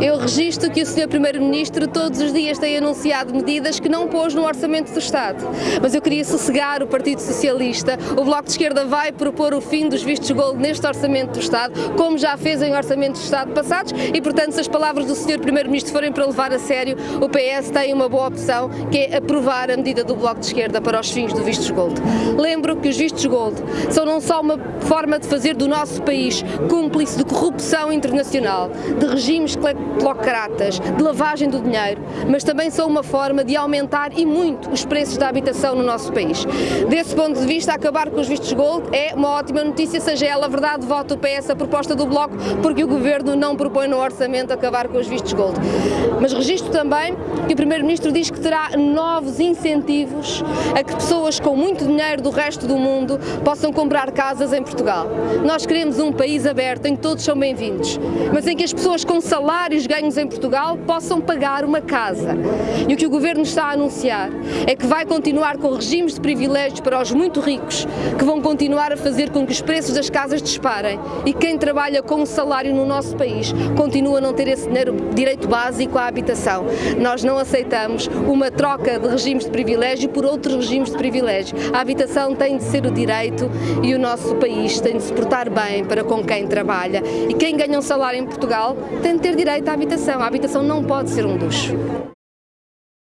Eu registro que o Sr. Primeiro-Ministro todos os dias tem anunciado medidas que não pôs no Orçamento do Estado. Mas eu queria sossegar o Partido Socialista. O Bloco de Esquerda vai propor o fim dos vistos gold neste Orçamento do Estado, como já fez em Orçamentos do Estado passados, e portanto se as palavras do Sr. Primeiro-Ministro forem para levar a sério, o PS tem uma boa opção, que é aprovar a medida do Bloco de Esquerda para os fins do vistos gold. Lembro que os vistos gold são não só uma forma de fazer do nosso país cúmplice de corrupção internacional, de regimes cleptocratas, de lavagem do dinheiro, mas também são uma forma de aumentar e muito os preços da habitação no nosso país. Desse ponto de vista, acabar com os vistos gold é uma ótima notícia, seja ela verdade, voto o PS a proposta do Bloco, porque o Governo não propõe no orçamento acabar com os vistos gold. Mas registro também que o Primeiro-Ministro diz que terá novos incentivos a que pessoas com muito dinheiro do resto do mundo possam comprar casas em Portugal. Nós queremos um país aberto em que todos são bem-vindos, mas em que as pessoas com salários ganhos em Portugal possam pagar uma casa. E o que o Governo está a anunciar é que vai continuar com regimes de privilégios para os muito ricos, que vão continuar a fazer com que os preços das casas disparem e quem trabalha com um salário no nosso país continua a não ter esse direito básico à habitação. Nós não aceitamos uma troca de regimes de privilégio por outros regimes de privilégio. A habitação tem de ser o direito e o nosso país tem de se portar bem para com quem trabalha. E quem ganha um salário em Portugal tem de ter direito habitação. A habitação não pode ser um luxo.